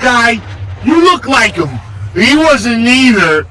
guy, you look like him. He wasn't either.